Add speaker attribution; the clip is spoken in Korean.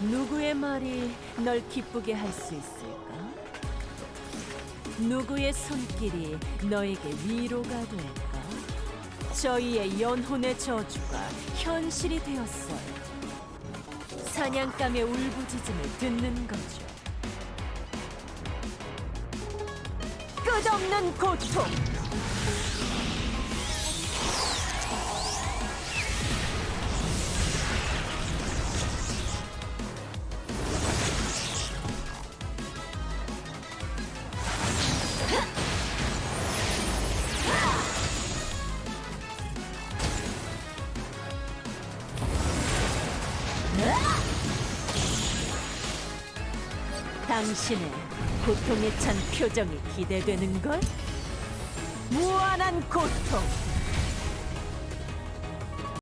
Speaker 1: 누구의 말이 널 기쁘게 할 수 있을까? 누구의 손길이 너에게 위로가 될까? 저희의 연혼의 저주가 현실이 되었어요. 사냥감의 울부짖음을 듣는 거죠. 끝없는 고통! 당신의 고통에 찬 표정이 기대되는 걸? 무한한 고통,